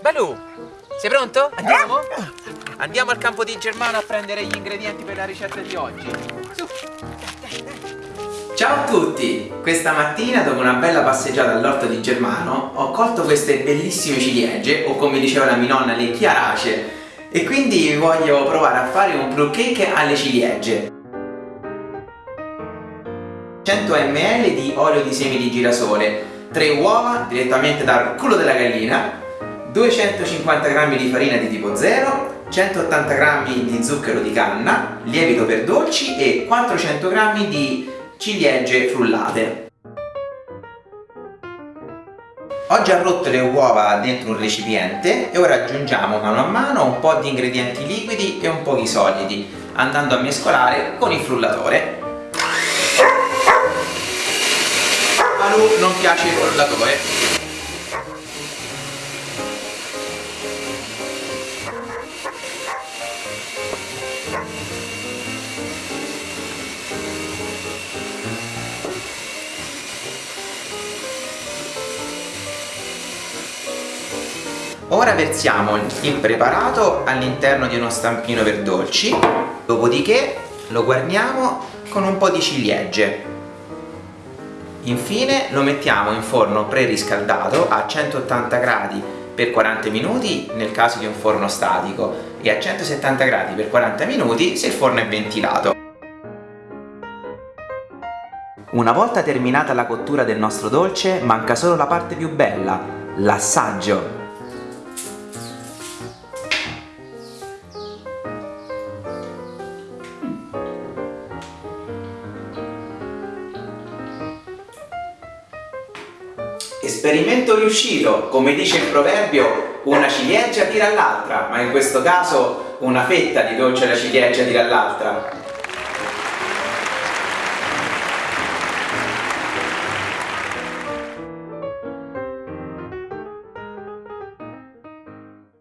Balù, sei pronto? Andiamo? Andiamo al campo di Germano a prendere gli ingredienti per la ricetta di oggi. Su. Ciao a tutti! Questa mattina, dopo una bella passeggiata all'orto di Germano, ho colto queste bellissime ciliegie, o come diceva la mia nonna, le chiaracee, e quindi voglio provare a fare un plum cake alle ciliegie. 100 ml di olio di semi di girasole, 3 uova direttamente dal culo della gallina, 250 g di farina di tipo 0, 180 g di zucchero di canna, lievito per dolci e 400 g di ciliegie frullate. Ho già rotto le uova dentro un recipiente e ora aggiungiamo mano a mano un po' di ingredienti liquidi e un po' di solidi, andando a mescolare con il frullatore. A lui non piace il frullatore, Ora versiamo il preparato all'interno di uno stampino per dolci, dopodiché lo guarniamo con un po' di ciliegie. Infine lo mettiamo in forno preriscaldato a 180 gradi per 40 minuti nel caso di un forno statico e a 170 gradi per 40 minuti se il forno è ventilato. Una volta terminata la cottura del nostro dolce manca solo la parte più bella, l'assaggio. Esperimento riuscito, come dice il proverbio, una ciliegia tira all'altra, ma in questo caso una fetta di dolce alla ciliegia tira all'altra.